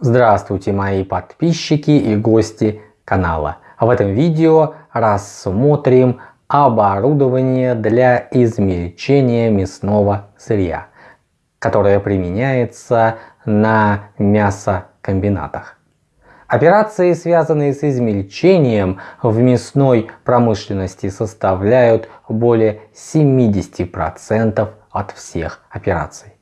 Здравствуйте мои подписчики и гости канала. В этом видео рассмотрим оборудование для измельчения мясного сырья, которое применяется на мясокомбинатах. Операции, связанные с измельчением в мясной промышленности, составляют более 70% от всех операций.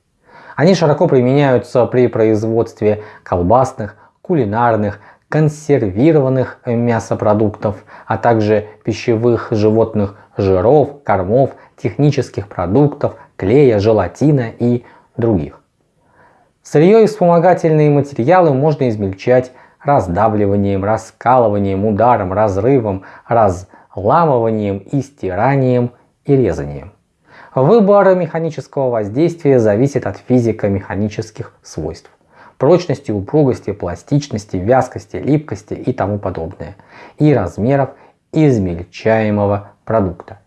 Они широко применяются при производстве колбасных, кулинарных, консервированных мясопродуктов, а также пищевых животных жиров, кормов, технических продуктов, клея, желатина и других. Сырье и вспомогательные материалы можно измельчать раздавливанием, раскалыванием, ударом, разрывом, разламыванием и стиранием и резанием. Выбор механического воздействия зависит от физико-механических свойств. Прочности, упругости, пластичности, вязкости, липкости и тому подобное. И размеров измельчаемого продукта.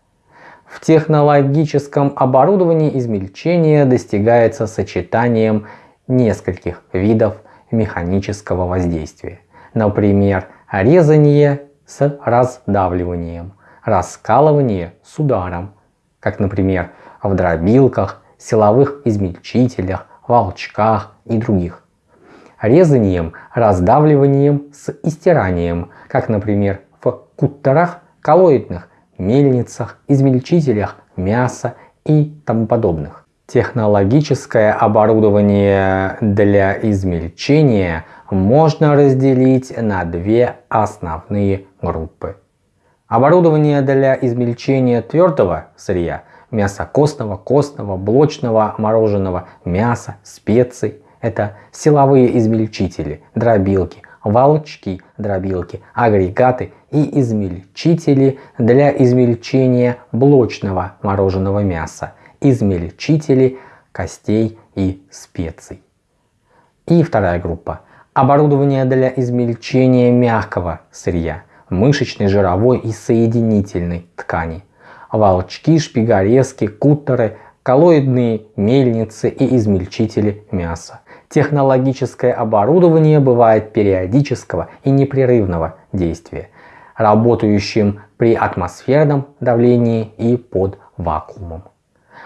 В технологическом оборудовании измельчение достигается сочетанием нескольких видов механического воздействия. Например, резание с раздавливанием, раскалывание с ударом, как, например, в дробилках, силовых измельчителях, волчках и других. Резанием, раздавливанием с истиранием, как, например, в куттерах, коллоидных, мельницах, измельчителях мяса и тому подобных. Технологическое оборудование для измельчения можно разделить на две основные группы. Оборудование для измельчения твердого сырья, мяса костного, костного, блочного, мороженого мяса, специй – это силовые измельчители, дробилки, волчки, дробилки, агрегаты и измельчители для измельчения блочного мороженого мяса, измельчители костей и специй. И вторая группа – оборудование для измельчения мягкого сырья, мышечной, жировой и соединительной ткани. Волчки, шпигарезки, куттеры, коллоидные мельницы и измельчители мяса. Технологическое оборудование бывает периодического и непрерывного действия, работающим при атмосферном давлении и под вакуумом.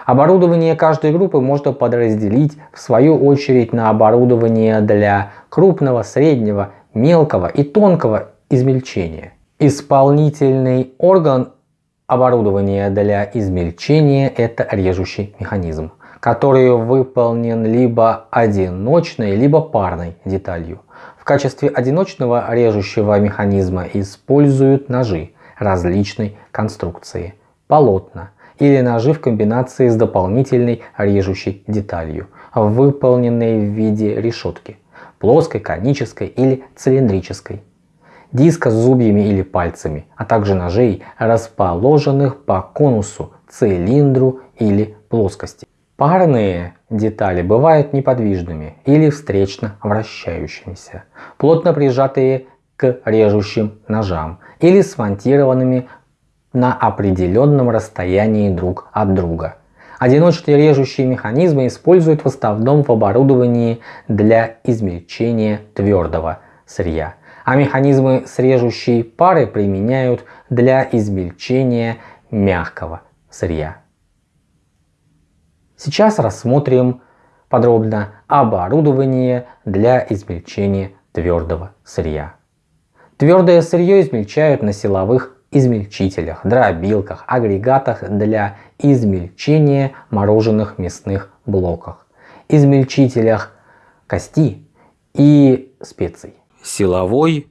Оборудование каждой группы можно подразделить в свою очередь на оборудование для крупного, среднего, мелкого и тонкого измельчения. Исполнительный орган оборудования для измельчения – это режущий механизм, который выполнен либо одиночной, либо парной деталью. В качестве одиночного режущего механизма используют ножи различной конструкции, полотна или ножи в комбинации с дополнительной режущей деталью, выполненной в виде решетки, плоской, конической или цилиндрической диска с зубьями или пальцами, а также ножей, расположенных по конусу, цилиндру или плоскости. Парные детали бывают неподвижными или встречно вращающимися, плотно прижатые к режущим ножам или смонтированными на определенном расстоянии друг от друга. Одиночные режущие механизмы используют в основном в оборудовании для измельчения твердого сырья а механизмы срежущей пары применяют для измельчения мягкого сырья. Сейчас рассмотрим подробно оборудование для измельчения твердого сырья. Твердое сырье измельчают на силовых измельчителях, дробилках, агрегатах для измельчения мороженых мясных блоках, измельчителях кости и специй силовой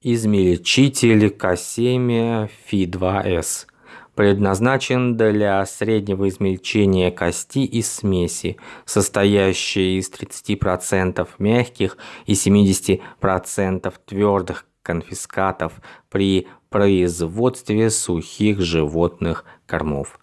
измельчитель К7 Фи2С предназначен для среднего измельчения кости и смеси, состоящей из 30% мягких и 70% твердых конфискатов при производстве сухих животных кормов.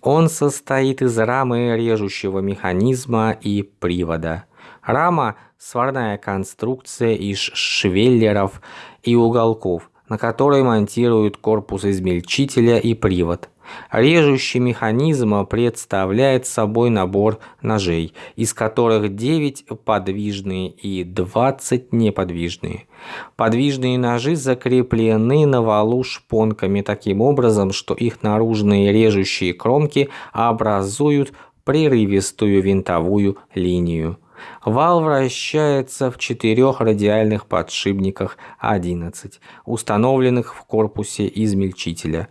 Он состоит из рамы режущего механизма и привода. Рама – сварная конструкция из швеллеров и уголков, на которой монтируют корпус измельчителя и привод. Режущий механизм представляет собой набор ножей, из которых 9 подвижные и 20 неподвижные. Подвижные ножи закреплены на валу шпонками таким образом, что их наружные режущие кромки образуют прерывистую винтовую линию. Вал вращается в четырех радиальных подшипниках 11, установленных в корпусе измельчителя.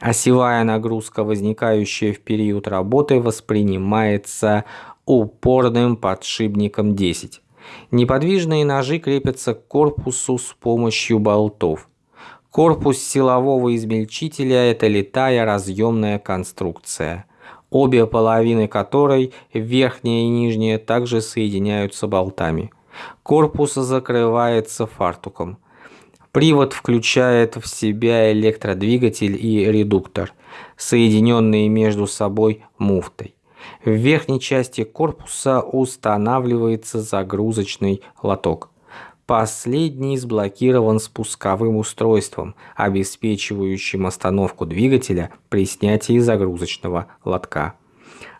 Осевая нагрузка, возникающая в период работы, воспринимается упорным подшипником 10. Неподвижные ножи крепятся к корпусу с помощью болтов. Корпус силового измельчителя – это литая разъемная конструкция – обе половины которой, верхняя и нижняя, также соединяются болтами. Корпус закрывается фартуком. Привод включает в себя электродвигатель и редуктор, соединенные между собой муфтой. В верхней части корпуса устанавливается загрузочный лоток. Последний сблокирован спусковым устройством, обеспечивающим остановку двигателя при снятии загрузочного лотка.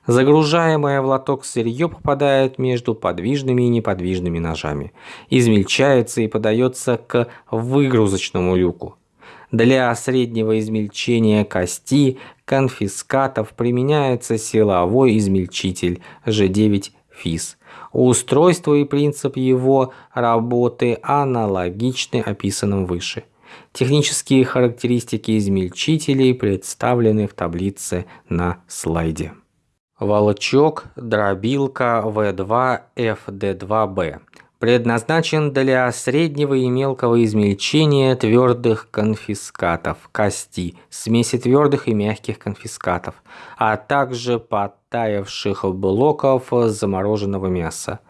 Загружаемое в лоток сырье попадает между подвижными и неподвижными ножами, измельчается и подается к выгрузочному люку. Для среднего измельчения кости конфискатов применяется силовой измельчитель G9 FIS – Устройство и принцип его работы аналогичны описанным выше. Технические характеристики измельчителей представлены в таблице на слайде. Волчок, дробилка V2 FD2B предназначен для среднего и мелкого измельчения твердых конфискатов, кости, смеси твердых и мягких конфискатов, а также подтаявших блоков замороженного мяса.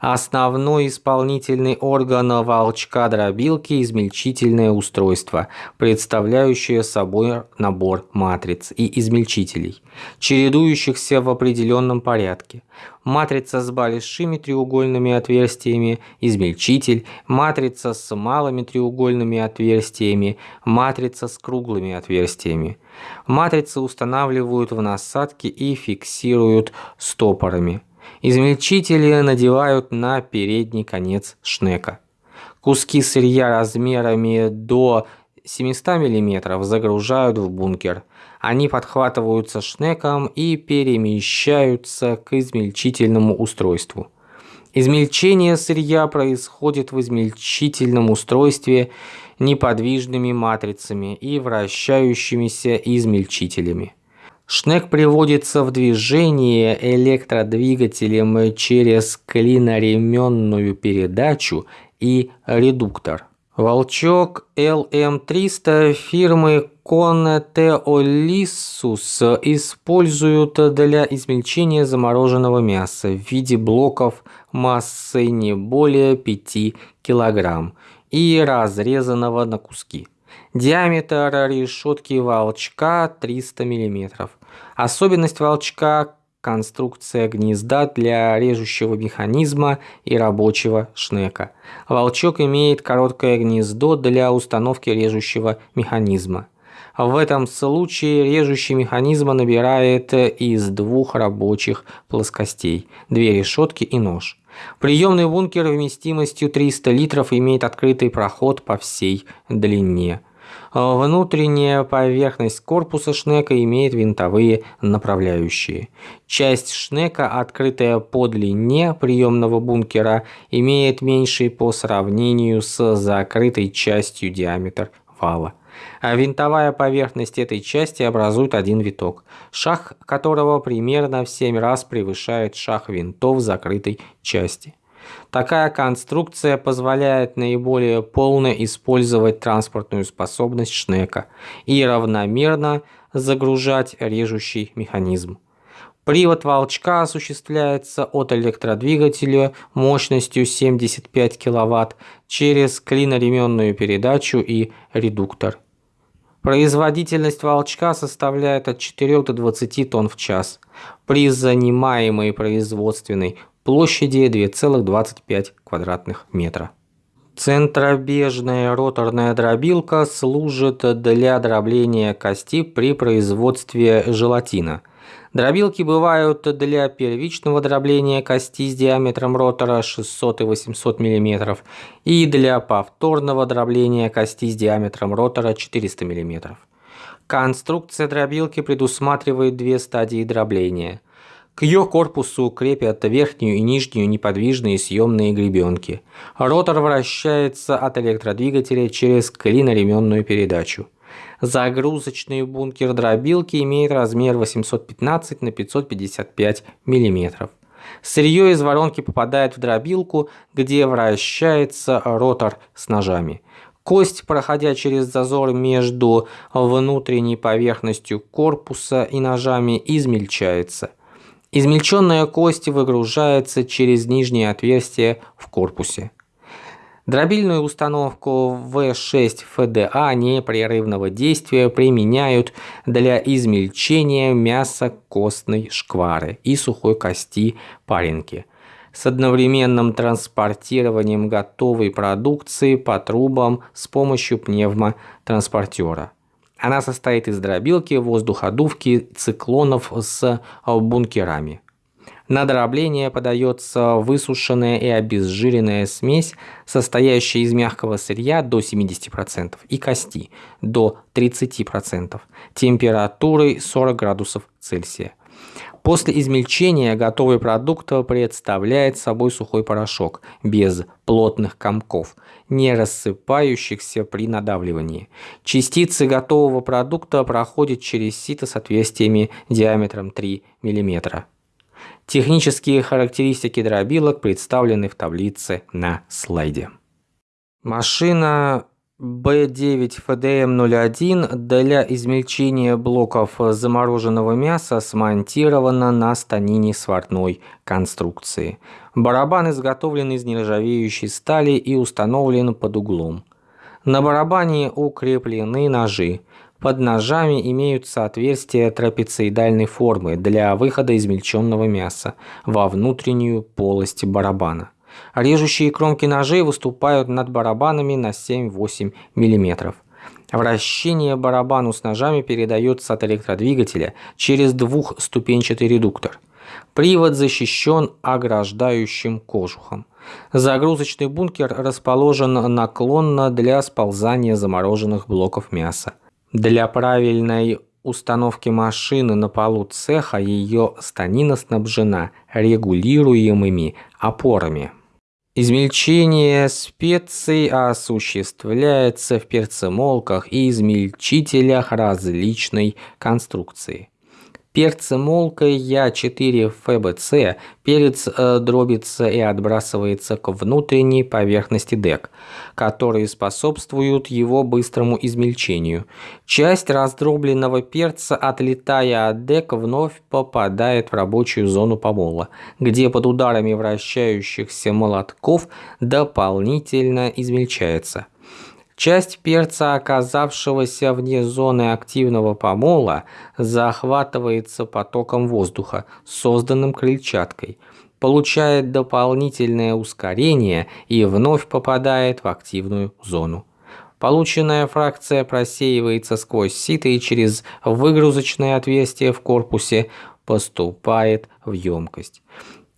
Основной исполнительный орган волчка-дробилки – измельчительное устройство, представляющее собой набор матриц и измельчителей, чередующихся в определенном порядке. Матрица с большими треугольными отверстиями – измельчитель, матрица с малыми треугольными отверстиями, матрица с круглыми отверстиями. Матрицы устанавливают в насадке и фиксируют стопорами. Измельчители надевают на передний конец шнека. Куски сырья размерами до 700 мм загружают в бункер. Они подхватываются шнеком и перемещаются к измельчительному устройству. Измельчение сырья происходит в измельчительном устройстве неподвижными матрицами и вращающимися измельчителями. Шнек приводится в движение электродвигателем через клиноременную передачу и редуктор. Волчок LM300 фирмы Conteolissus используют для измельчения замороженного мяса в виде блоков массой не более 5 кг и разрезанного на куски. Диаметр решетки волчка 300 мм. Особенность волчка – конструкция гнезда для режущего механизма и рабочего шнека. Волчок имеет короткое гнездо для установки режущего механизма. В этом случае режущий механизм набирает из двух рабочих плоскостей – две решетки и нож. Приемный бункер вместимостью 300 литров имеет открытый проход по всей длине. Внутренняя поверхность корпуса шнека имеет винтовые направляющие. Часть шнека, открытая по длине приемного бункера, имеет меньший по сравнению с закрытой частью диаметр вала. А винтовая поверхность этой части образует один виток, шаг которого примерно в 7 раз превышает шаг винтов закрытой части. Такая конструкция позволяет наиболее полно использовать транспортную способность шнека и равномерно загружать режущий механизм. Привод волчка осуществляется от электродвигателя мощностью 75 кВт через клиноременную передачу и редуктор. Производительность волчка составляет от 4 до 20 тонн в час. При занимаемой производственной площади 2,25 квадратных метра. Центробежная роторная дробилка служит для дробления кости при производстве желатина. Дробилки бывают для первичного дробления кости с диаметром ротора 600 и 800 мм и для повторного дробления кости с диаметром ротора 400 мм. Конструкция дробилки предусматривает две стадии дробления – к ее корпусу крепят верхнюю и нижнюю неподвижные съемные гребенки. Ротор вращается от электродвигателя через клиноременную передачу. Загрузочный бункер дробилки имеет размер 815 на 555 мм. Сырье из воронки попадает в дробилку, где вращается ротор с ножами. Кость, проходя через зазор между внутренней поверхностью корпуса и ножами, измельчается. Измельченная кость выгружается через нижнее отверстие в корпусе. Дробильную установку В6 ФДА непрерывного действия применяют для измельчения мяса костной шквары и сухой кости паренки с одновременным транспортированием готовой продукции по трубам с помощью пневмотранспортера. Она состоит из дробилки, воздуходувки, циклонов с бункерами. На дробление подается высушенная и обезжиренная смесь, состоящая из мягкого сырья до 70% и кости до 30%, температурой 40 градусов Цельсия. После измельчения готовый продукт представляет собой сухой порошок, без плотных комков, не рассыпающихся при надавливании. Частицы готового продукта проходят через сито с отверстиями диаметром 3 мм. Технические характеристики дробилок представлены в таблице на слайде. Машина B9FDM01 для измельчения блоков замороженного мяса смонтирована на станине сварной конструкции. Барабан изготовлен из нержавеющей стали и установлен под углом. На барабане укреплены ножи. Под ножами имеются отверстия трапециидальной формы для выхода измельченного мяса во внутреннюю полость барабана. Режущие кромки ножей выступают над барабанами на 7-8 мм. Вращение барабану с ножами передается от электродвигателя через двухступенчатый редуктор. Привод защищен ограждающим кожухом. Загрузочный бункер расположен наклонно для сползания замороженных блоков мяса. Для правильной установки машины на полу цеха ее станина снабжена регулируемыми опорами. Измельчение специй осуществляется в перцемолках и измельчителях различной конструкции. Перцемолкой Я4 ФБЦ перец э, дробится и отбрасывается к внутренней поверхности дек, которые способствуют его быстрому измельчению. Часть раздробленного перца, отлетая от дек, вновь попадает в рабочую зону помола, где под ударами вращающихся молотков дополнительно измельчается. Часть перца, оказавшегося вне зоны активного помола, захватывается потоком воздуха, созданным крыльчаткой, получает дополнительное ускорение и вновь попадает в активную зону. Полученная фракция просеивается сквозь сито и через выгрузочное отверстие в корпусе поступает в емкость.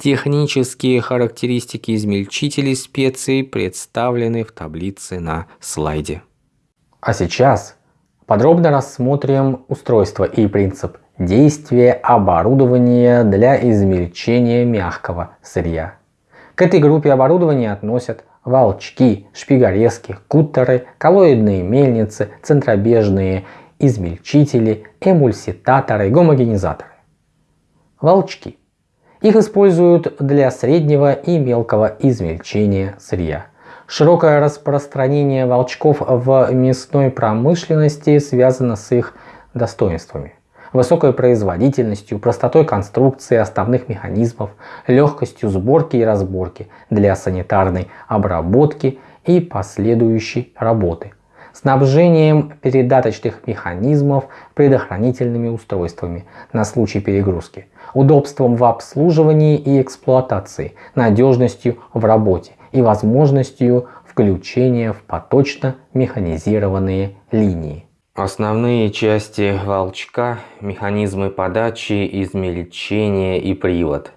Технические характеристики измельчителей специй представлены в таблице на слайде. А сейчас подробно рассмотрим устройство и принцип действия оборудования для измельчения мягкого сырья. К этой группе оборудования относят волчки, шпигорезки, куттеры, коллоидные мельницы, центробежные измельчители, эмульситаторы, гомогенизаторы. Волчки – их используют для среднего и мелкого измельчения сырья. Широкое распространение волчков в мясной промышленности связано с их достоинствами. Высокой производительностью, простотой конструкции основных механизмов, легкостью сборки и разборки для санитарной обработки и последующей работы – снабжением передаточных механизмов предохранительными устройствами на случай перегрузки, удобством в обслуживании и эксплуатации, надежностью в работе и возможностью включения в поточно механизированные линии. Основные части волчка – механизмы подачи, измельчения и привод.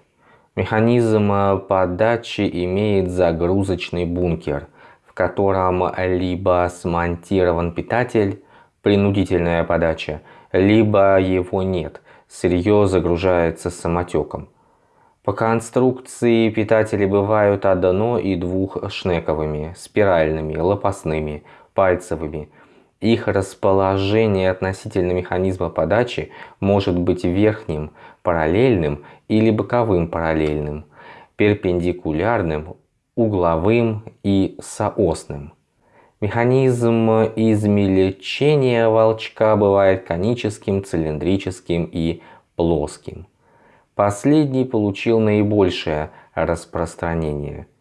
Механизм подачи имеет загрузочный бункер, котором либо смонтирован питатель, принудительная подача, либо его нет, сырье загружается самотеком. По конструкции питатели бывают одно- и двухшнековыми, спиральными, лопастными, пальцевыми – их расположение относительно механизма подачи может быть верхним параллельным или боковым параллельным, перпендикулярным, угловым и соосным. Механизм измельчения волчка бывает коническим, цилиндрическим и плоским. Последний получил наибольшее распространение –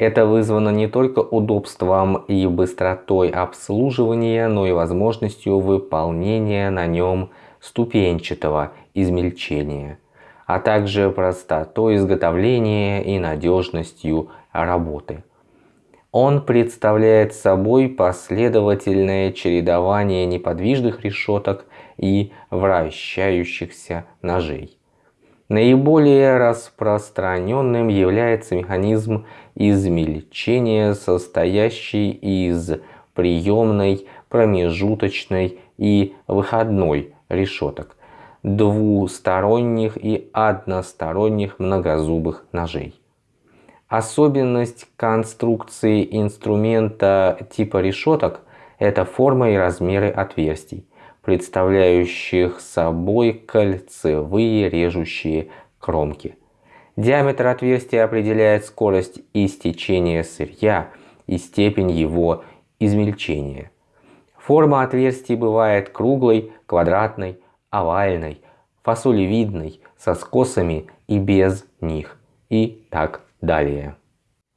это вызвано не только удобством и быстротой обслуживания, но и возможностью выполнения на нем ступенчатого измельчения, а также простотой изготовления и надежностью работы. Он представляет собой последовательное чередование неподвижных решеток и вращающихся ножей. Наиболее распространенным является механизм измельчения, состоящий из приемной, промежуточной и выходной решеток, двусторонних и односторонних многозубых ножей. Особенность конструкции инструмента типа решеток – это форма и размеры отверстий представляющих собой кольцевые режущие кромки. Диаметр отверстия определяет скорость истечения сырья и степень его измельчения. Форма отверстий бывает круглой, квадратной, овальной, фасолевидной, со скосами и без них и так далее.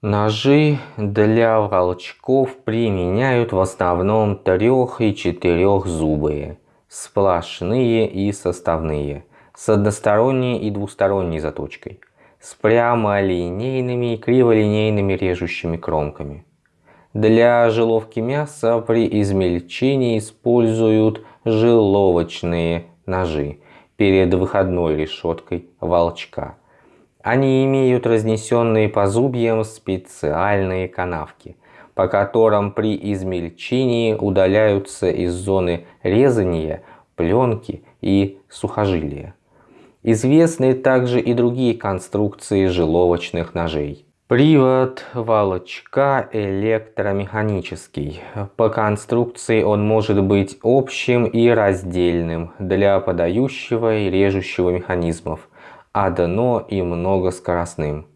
Ножи для волчков применяют в основном трех- и четырехзубые, сплошные и составные, с односторонней и двусторонней заточкой, с прямолинейными и криволинейными режущими кромками. Для жиловки мяса при измельчении используют жиловочные ножи перед выходной решеткой волчка – они имеют разнесенные по зубьям специальные канавки, по которым при измельчении удаляются из зоны резания пленки и сухожилия. Известны также и другие конструкции жиловочных ножей. Привод волочка электромеханический. По конструкции он может быть общим и раздельным для подающего и режущего механизмов – одно и многоскоростным.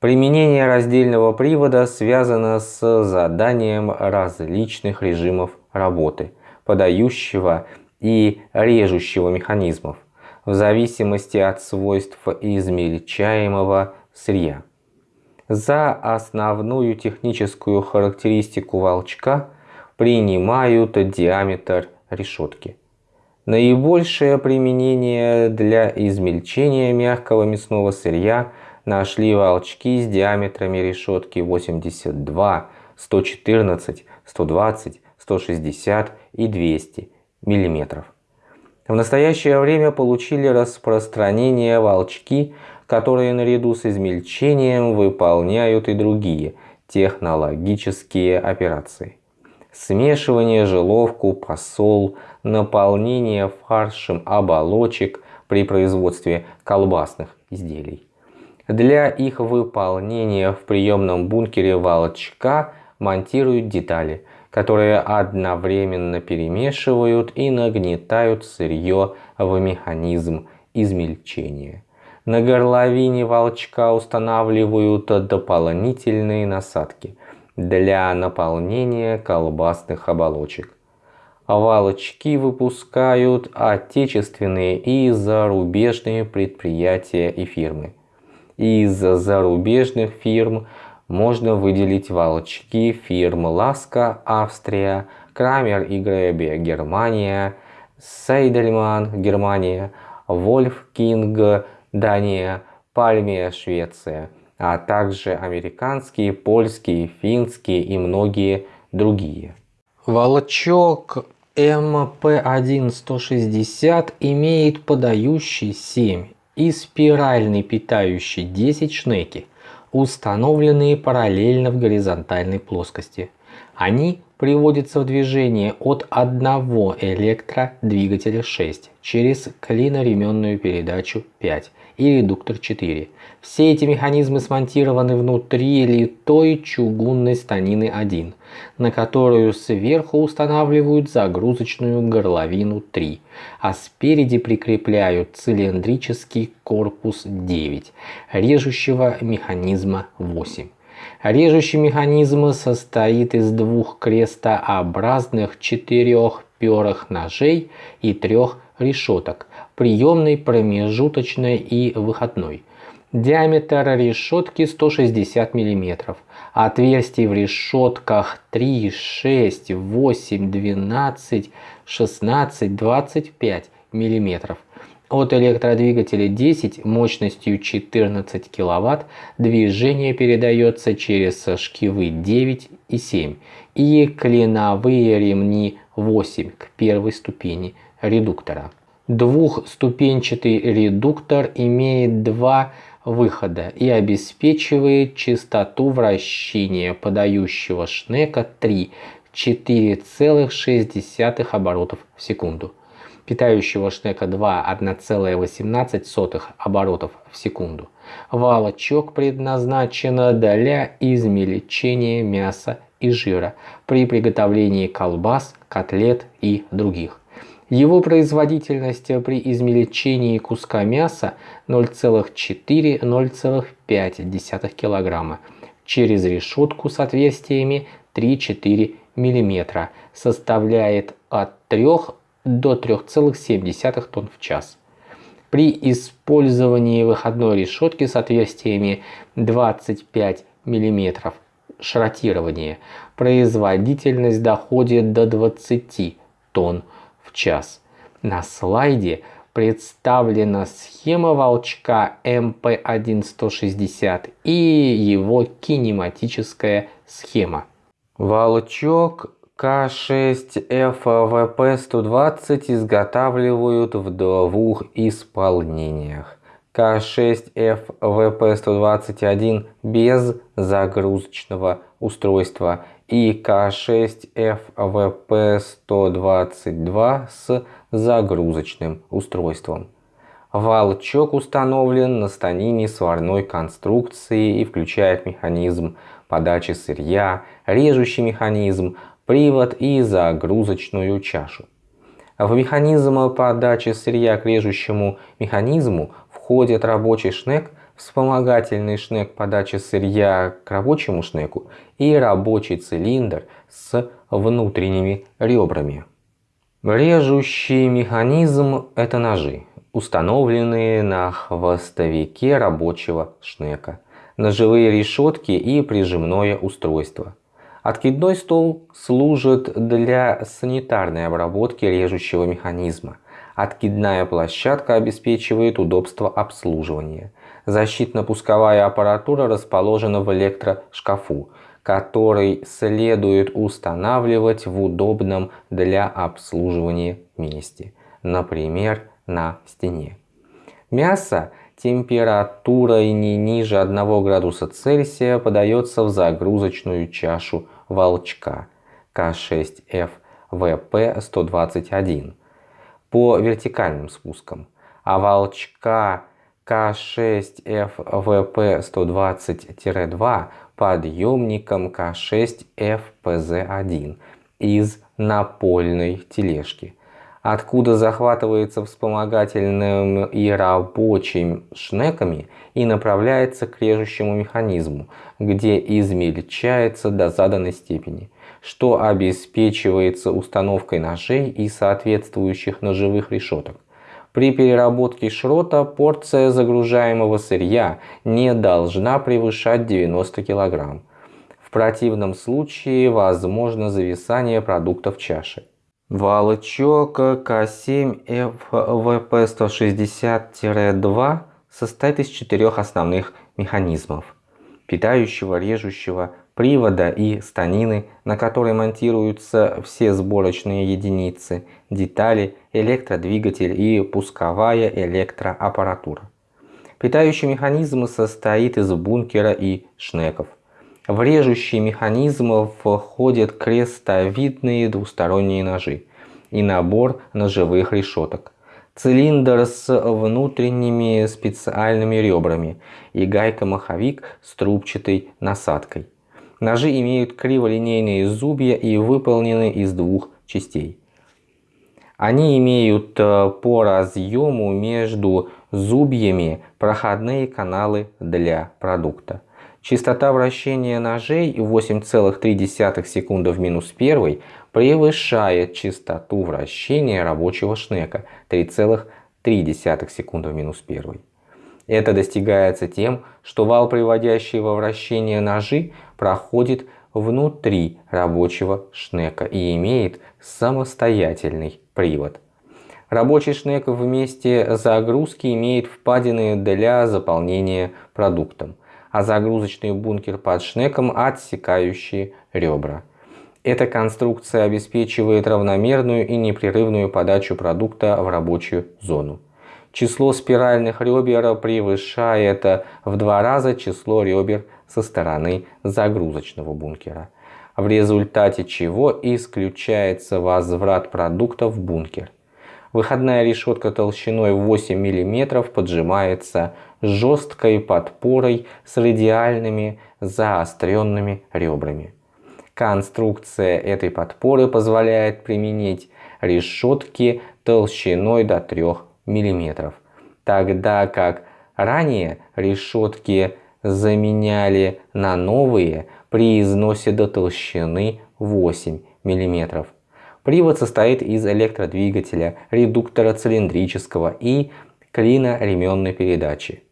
Применение раздельного привода связано с заданием различных режимов работы, подающего и режущего механизмов, в зависимости от свойств измельчаемого сырья. За основную техническую характеристику волчка принимают диаметр решетки. Наибольшее применение для измельчения мягкого мясного сырья нашли волчки с диаметрами решетки 82, 114, 120, 160 и 200 мм. В настоящее время получили распространение волчки, которые наряду с измельчением выполняют и другие технологические операции. Смешивание желовку, посол – наполнение фаршем оболочек при производстве колбасных изделий. Для их выполнения в приемном бункере волчка монтируют детали, которые одновременно перемешивают и нагнетают сырье в механизм измельчения. На горловине волчка устанавливают дополнительные насадки для наполнения колбасных оболочек. Валочки выпускают отечественные и зарубежные предприятия и фирмы. Из зарубежных фирм можно выделить волчки фирм Ласка, Австрия, Крамер и Гребе, Германия, Сейдельман, Германия, Вольф Кинг, Дания, Пальмия, Швеция, а также американские, польские, финские и многие другие. Волчок МП1-160 имеет подающий 7 и спиральный питающий 10 шнеки, установленные параллельно в горизонтальной плоскости. Они приводится в движение от одного электродвигателя 6 через клиноременную передачу 5 и редуктор 4. Все эти механизмы смонтированы внутри литой чугунной станины 1, на которую сверху устанавливают загрузочную горловину 3, а спереди прикрепляют цилиндрический корпус 9, режущего механизма 8. Режущий механизм состоит из двух крестообразных четырехперых ножей и трех решеток – приемной, промежуточной и выходной. Диаметр решетки 160 мм. Отверстий в решетках 3, 6, 8, 12, 16, 25 мм. От электродвигателя 10 мощностью 14 кВт движение передается через шкивы 9 и 7 и клиновые ремни 8 к первой ступени редуктора. Двухступенчатый редуктор имеет два выхода и обеспечивает частоту вращения подающего шнека 3 4,6 оборотов в секунду питающего шнека 2 1,18 оборотов в секунду. Валочок предназначен для измельчения мяса и жира при приготовлении колбас, котлет и других. Его производительность при измельчении куска мяса 0,4-0,5 кг через решетку с отверстиями 3-4 мм составляет от 3 до 3,7 тонн в час. При использовании выходной решетки с отверстиями 25 мм шротирования. Производительность доходит до 20 тонн в час. На слайде представлена схема волчка МП-1-160 и его кинематическая схема. Волчок к6ФВП-120 изготавливают в двух исполнениях. К6ФВП-121 без загрузочного устройства и К6ФВП-122 с загрузочным устройством. Волчок установлен на станине сварной конструкции и включает механизм подачи сырья, режущий механизм, привод и загрузочную чашу. В механизм подачи сырья к режущему механизму входит рабочий шнек, вспомогательный шнек подачи сырья к рабочему шнеку и рабочий цилиндр с внутренними ребрами. Режущий механизм – это ножи, установленные на хвостовике рабочего шнека, ножевые решетки и прижимное устройство – Откидной стол служит для санитарной обработки режущего механизма. Откидная площадка обеспечивает удобство обслуживания. Защитно-пусковая аппаратура расположена в электрошкафу, который следует устанавливать в удобном для обслуживания месте, например, на стене. Мясо температурой не ниже 1 градуса Цельсия подается в загрузочную чашу волчка К6F ВП-121 по вертикальным спускам, а волчка К6F ВП-120-2 подъемником К6F ПЗ-1 из напольной тележки – откуда захватывается вспомогательным и рабочим шнеками и направляется к режущему механизму, где измельчается до заданной степени, что обеспечивается установкой ножей и соответствующих ножевых решеток. При переработке шрота порция загружаемого сырья не должна превышать 90 кг. В противном случае возможно зависание продуктов в чаше. Волчок К7 ФВП-160-2 состоит из четырех основных механизмов. питающего, режущего, привода и станины, на которые монтируются все сборочные единицы, детали, электродвигатель и пусковая электроаппаратура. Питающий механизм состоит из бункера и шнеков. В режущий механизм входят крестовидные двусторонние ножи и набор ножевых решеток, цилиндр с внутренними специальными ребрами и гайка-маховик с трубчатой насадкой. Ножи имеют криволинейные зубья и выполнены из двух частей. Они имеют э, по разъему между зубьями проходные каналы для продукта. Частота вращения ножей 8,3 секунды в минус 1 превышает частоту вращения рабочего шнека 3,3 секунды в минус 1. Это достигается тем, что вал, приводящий во вращение ножи, проходит внутри рабочего шнека и имеет самостоятельный привод. Рабочий шнек вместе загрузки имеет впадины для заполнения продуктом, а загрузочный бункер под шнеком отсекающие ребра. Эта конструкция обеспечивает равномерную и непрерывную подачу продукта в рабочую зону. Число спиральных ребер превышает в два раза число ребер со стороны загрузочного бункера, в результате чего исключается возврат продукта в бункер. Выходная решетка толщиной 8 мм поджимается жесткой подпорой с радиальными заостренными ребрами. Конструкция этой подпоры позволяет применить решетки толщиной до 3 мм, тогда как ранее решетки заменяли на новые при износе до толщины 8 мм. Привод состоит из электродвигателя, редуктора цилиндрического и клина ременной передачи.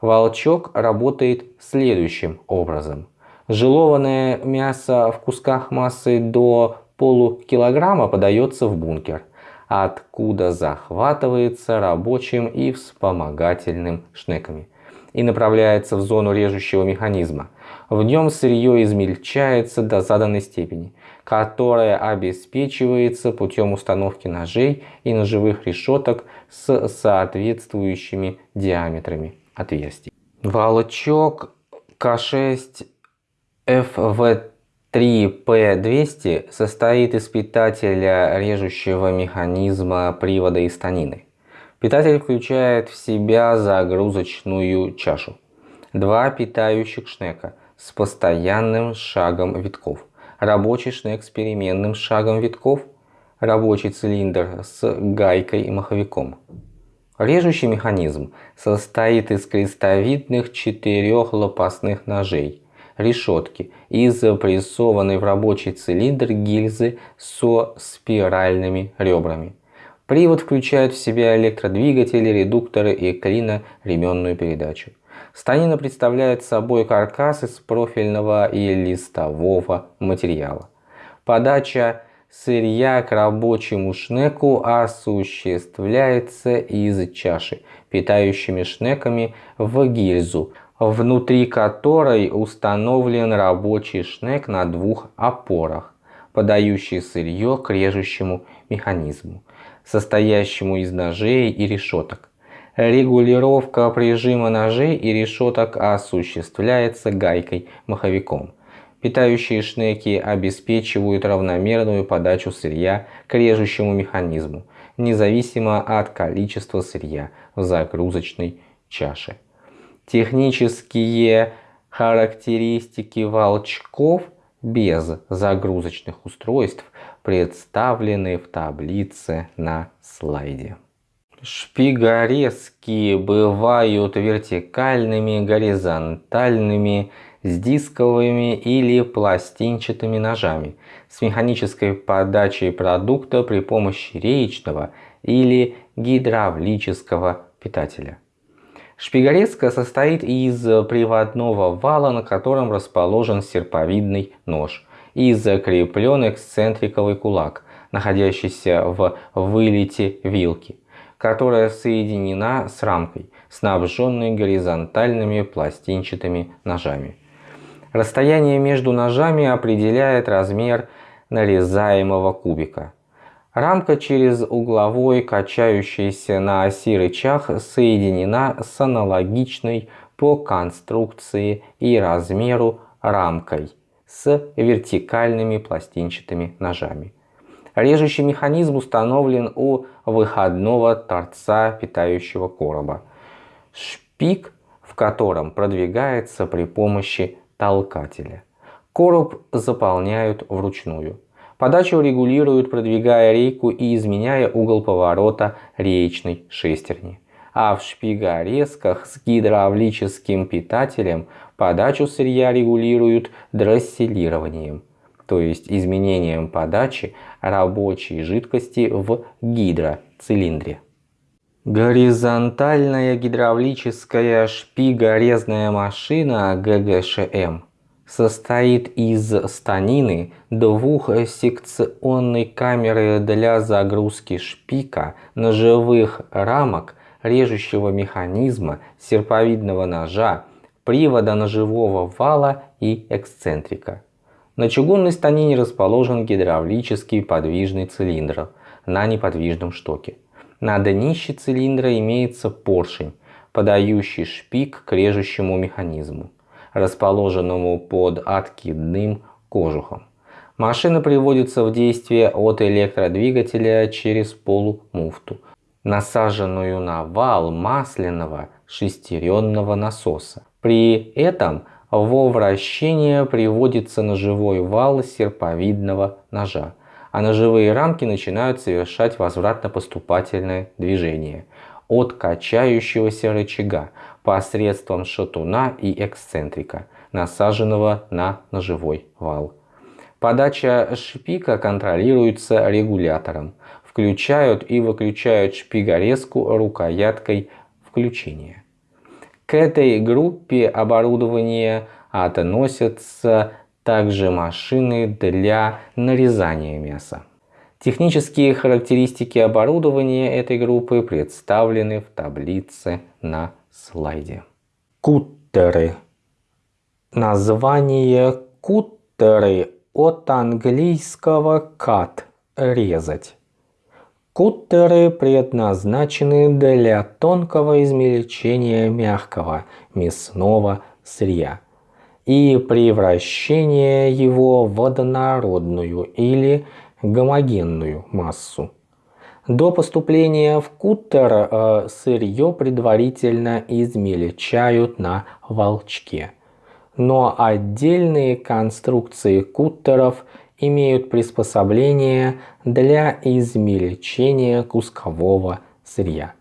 Волчок работает следующим образом. Желованное мясо в кусках массой до полукилограмма подается в бункер, откуда захватывается рабочим и вспомогательным шнеками и направляется в зону режущего механизма. В нем сырье измельчается до заданной степени, которая обеспечивается путем установки ножей и ножевых решеток с соответствующими диаметрами отверстий. Волчок К6 FV3P200 состоит из питателя режущего механизма привода и станины. Питатель включает в себя загрузочную чашу, два питающих шнека с постоянным шагом витков, рабочий шнек с переменным шагом витков, рабочий цилиндр с гайкой и маховиком. Режущий механизм состоит из крестовидных четырех лопастных ножей, решетки и запрессованной в рабочий цилиндр гильзы со спиральными ребрами. Привод включает в себя электродвигатели, редукторы и клиноременную передачу. Станина представляет собой каркас из профильного и листового материала. Подача сырья к рабочему шнеку осуществляется из чаши, питающими шнеками в гильзу, внутри которой установлен рабочий шнек на двух опорах, подающий сырье к режущему механизму состоящему из ножей и решеток. Регулировка прижима ножей и решеток осуществляется гайкой-маховиком. Питающие шнеки обеспечивают равномерную подачу сырья к режущему механизму, независимо от количества сырья в загрузочной чаше. Технические характеристики волчков без загрузочных устройств представлены в таблице на слайде. Шпигорезки бывают вертикальными, горизонтальными, с дисковыми или пластинчатыми ножами, с механической подачей продукта при помощи реечного или гидравлического питателя. Шпигорезка состоит из приводного вала, на котором расположен серповидный нож – и закреплен эксцентриковый кулак, находящийся в вылете вилки, которая соединена с рамкой, снабженной горизонтальными пластинчатыми ножами. Расстояние между ножами определяет размер нарезаемого кубика. Рамка через угловой качающийся на оси рычаг соединена с аналогичной по конструкции и размеру рамкой с вертикальными пластинчатыми ножами. Режущий механизм установлен у выходного торца питающего короба. Шпик, в котором продвигается при помощи толкателя. Короб заполняют вручную. Подачу регулируют, продвигая рейку и изменяя угол поворота реечной шестерни. А в шпигорезках с гидравлическим питателем подачу сырья регулируют дросселированием, то есть изменением подачи рабочей жидкости в гидроцилиндре. Горизонтальная гидравлическая шпигорезная машина ГГШМ состоит из станины двухсекционной камеры для загрузки шпика, ножевых рамок, режущего механизма, серповидного ножа, привода ножевого вала и эксцентрика. На чугунной станине расположен гидравлический подвижный цилиндр на неподвижном штоке. На днище цилиндра имеется поршень, подающий шпик к режущему механизму расположенному под откидным кожухом. Машина приводится в действие от электродвигателя через полумуфту, насаженную на вал масляного шестеренного насоса. При этом во вращение приводится ножевой вал серповидного ножа, а ножевые рамки начинают совершать возвратно-поступательное движение от качающегося рычага посредством шатуна и эксцентрика, насаженного на ножевой вал. Подача шпика контролируется регулятором. Включают и выключают шпигорезку рукояткой включения. К этой группе оборудования относятся также машины для нарезания мяса. Технические характеристики оборудования этой группы представлены в таблице на слайде. Куттеры. Название куттеры от английского cut – резать. Куттеры предназначены для тонкого измельчения мягкого мясного сырья и превращения его в однородную или гомогенную массу. До поступления в куттер э, сырье предварительно измельчают на волчке. Но отдельные конструкции куттеров имеют приспособление для измельчения кускового сырья.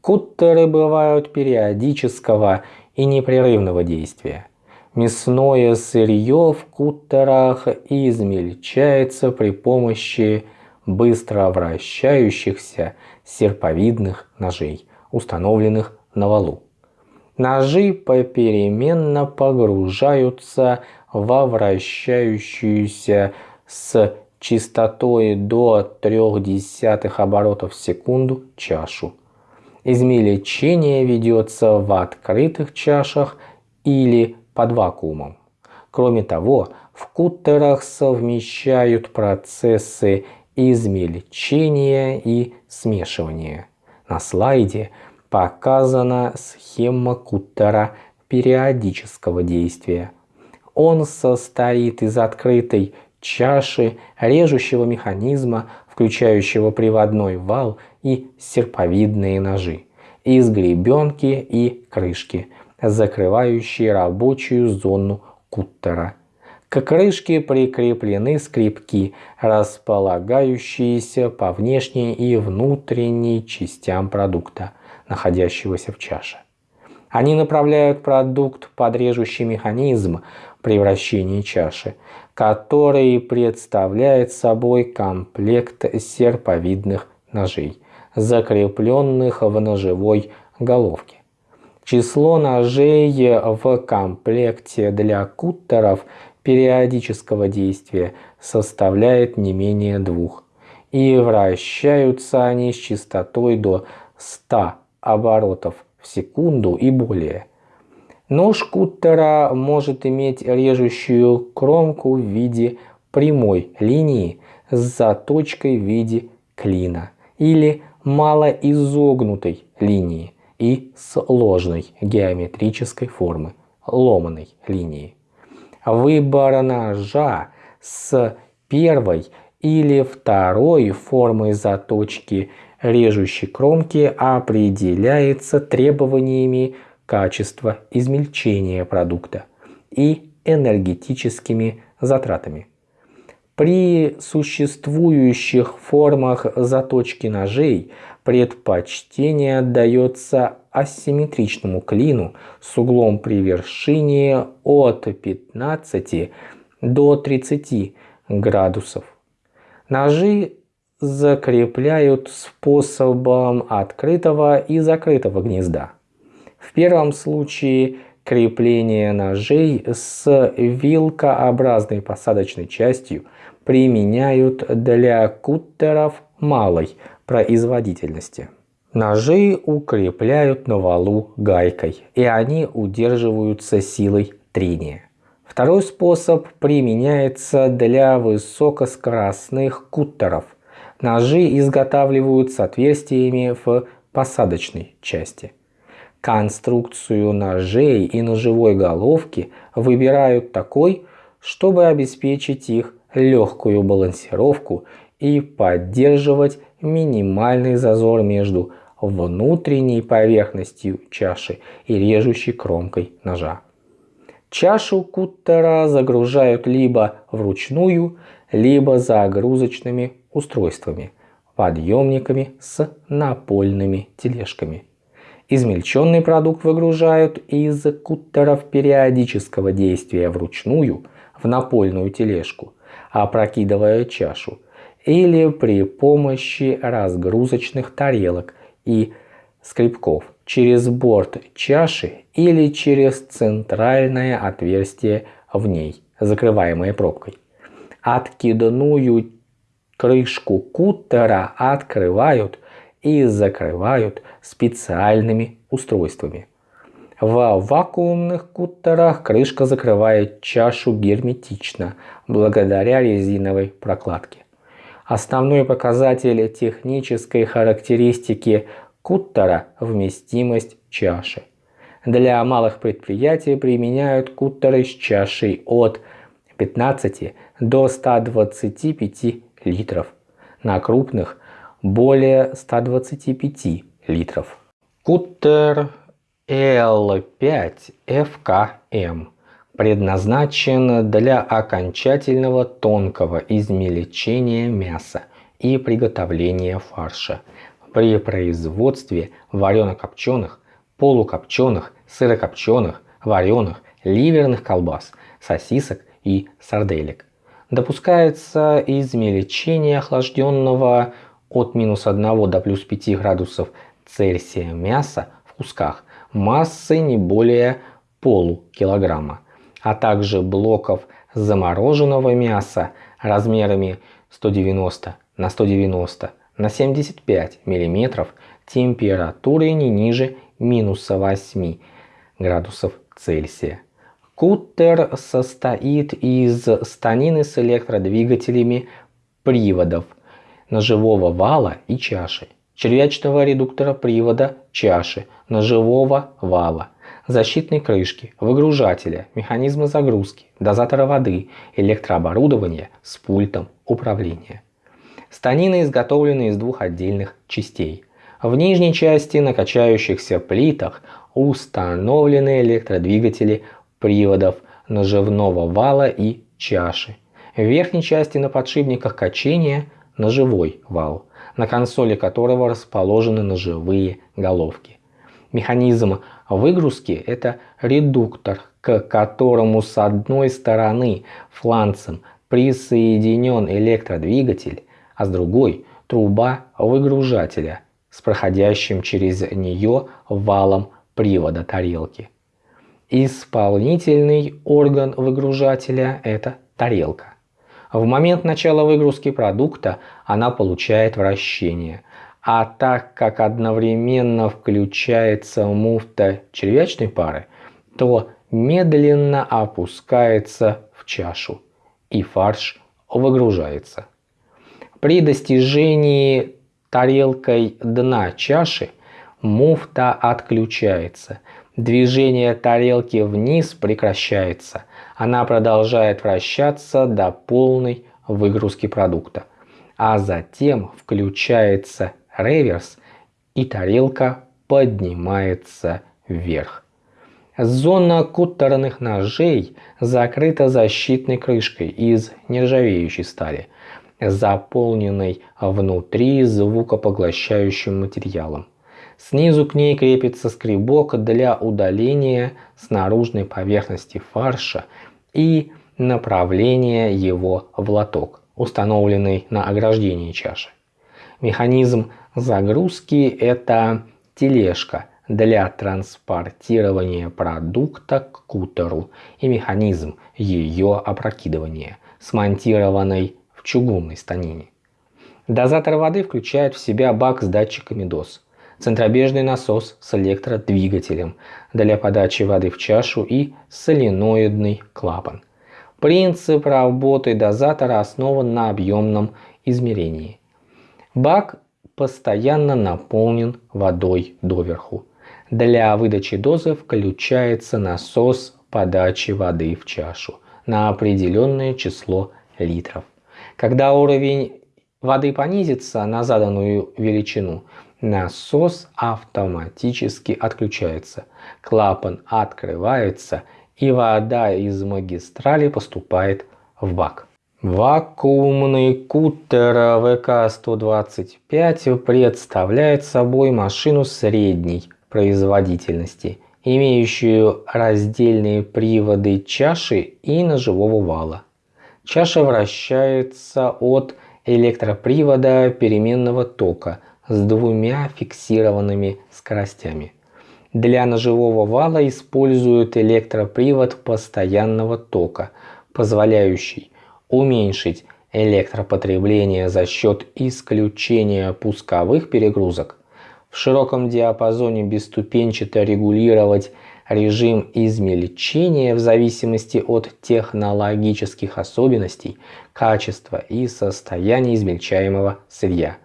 Куттеры бывают периодического и непрерывного действия. Мясное сырье в куттерах измельчается при помощи быстро вращающихся серповидных ножей, установленных на валу. Ножи попеременно погружаются во вращающуюся с частотой до 0,3 оборотов в секунду чашу. Измельчение ведется в открытых чашах или под вакуумом. Кроме того, в куттерах совмещают процессы измельчения и смешивания. На слайде показана схема куттера периодического действия. Он состоит из открытой чаши, режущего механизма, включающего приводной вал и серповидные ножи, из гребенки и крышки – закрывающие рабочую зону куттера. К крышке прикреплены скрипки, располагающиеся по внешней и внутренней частям продукта, находящегося в чаше. Они направляют продукт под режущий механизм превращения чаши, который представляет собой комплект серповидных ножей, закрепленных в ножевой головке. Число ножей в комплекте для куттеров периодического действия составляет не менее двух, и вращаются они с частотой до 100 оборотов в секунду и более. Нож куттера может иметь режущую кромку в виде прямой линии с заточкой в виде клина или малоизогнутой линии и с ложной геометрической формы ломаной линии. Выбор ножа с первой или второй формой заточки режущей кромки определяется требованиями качества измельчения продукта и энергетическими затратами. При существующих формах заточки ножей предпочтение отдается асимметричному клину с углом при вершине от 15 до 30 градусов. Ножи закрепляют способом открытого и закрытого гнезда. В первом случае крепление ножей с вилкообразной посадочной частью применяют для куттеров малой производительности. Ножи укрепляют на валу гайкой, и они удерживаются силой трения. Второй способ применяется для высокоскоростных куттеров. Ножи изготавливают с отверстиями в посадочной части. Конструкцию ножей и ножевой головки выбирают такой, чтобы обеспечить их легкую балансировку и поддерживать минимальный зазор между внутренней поверхностью чаши и режущей кромкой ножа. Чашу куттера загружают либо вручную, либо загрузочными устройствами, подъемниками с напольными тележками. Измельченный продукт выгружают из куттеров периодического действия вручную в напольную тележку, опрокидывая чашу, или при помощи разгрузочных тарелок и скребков через борт чаши или через центральное отверстие в ней, закрываемое пробкой. Откидную крышку куттера открывают и закрывают специальными устройствами. В вакуумных куттерах крышка закрывает чашу герметично благодаря резиновой прокладке. Основной показатель технической характеристики куттера – вместимость чаши. Для малых предприятий применяют куттеры с чашей от 15 до 125 литров. На крупных – более 125 литров. Куттер L5FKM предназначен для окончательного тонкого измельчения мяса и приготовления фарша при производстве варено-копченых, полукопченых, сырокопченых, вареных, ливерных колбас, сосисок и сарделек. Допускается измельчение охлажденного от минус 1 до плюс 5 градусов Цельсия мяса в кусках массой не более полукилограмма а также блоков замороженного мяса размерами 190 на 190 на 75 мм температурой не ниже минус 8 градусов Цельсия. Куттер состоит из станины с электродвигателями приводов ножевого вала и чаши, червячного редуктора привода чаши, ножевого вала, защитной крышки, выгружателя, механизма загрузки, дозатора воды, электрооборудования с пультом управления. Станины изготовлены из двух отдельных частей. В нижней части на качающихся плитах установлены электродвигатели приводов ножевного вала и чаши. В верхней части на подшипниках качения ножевой вал, на консоли которого расположены ножевые головки. Механизм выгрузки – это редуктор, к которому с одной стороны фланцем присоединен электродвигатель, а с другой – труба выгружателя с проходящим через нее валом привода тарелки. Исполнительный орган выгружателя – это тарелка. В момент начала выгрузки продукта она получает вращение – а так как одновременно включается муфта червячной пары, то медленно опускается в чашу и фарш выгружается. При достижении тарелкой дна чаши муфта отключается. Движение тарелки вниз прекращается. Она продолжает вращаться до полной выгрузки продукта. А затем включается реверс и тарелка поднимается вверх. Зона куттерных ножей закрыта защитной крышкой из нержавеющей стали, заполненной внутри звукопоглощающим материалом. Снизу к ней крепится скребок для удаления с наружной поверхности фарша и направления его в лоток, установленный на ограждении чаши. Механизм загрузки – это тележка для транспортирования продукта к кутеру и механизм ее опрокидывания, смонтированный в чугунной станине. Дозатор воды включает в себя бак с датчиками доз, центробежный насос с электродвигателем для подачи воды в чашу и соленоидный клапан. Принцип работы дозатора основан на объемном измерении. Бак постоянно наполнен водой доверху. Для выдачи дозы включается насос подачи воды в чашу на определенное число литров. Когда уровень воды понизится на заданную величину, насос автоматически отключается, клапан открывается и вода из магистрали поступает в бак. Вакуумный кутер ВК-125 представляет собой машину средней производительности, имеющую раздельные приводы чаши и ножевого вала. Чаша вращается от электропривода переменного тока с двумя фиксированными скоростями. Для ножевого вала используют электропривод постоянного тока, позволяющий уменьшить электропотребление за счет исключения пусковых перегрузок, в широком диапазоне бесступенчато регулировать режим измельчения в зависимости от технологических особенностей, качества и состояния измельчаемого сырья.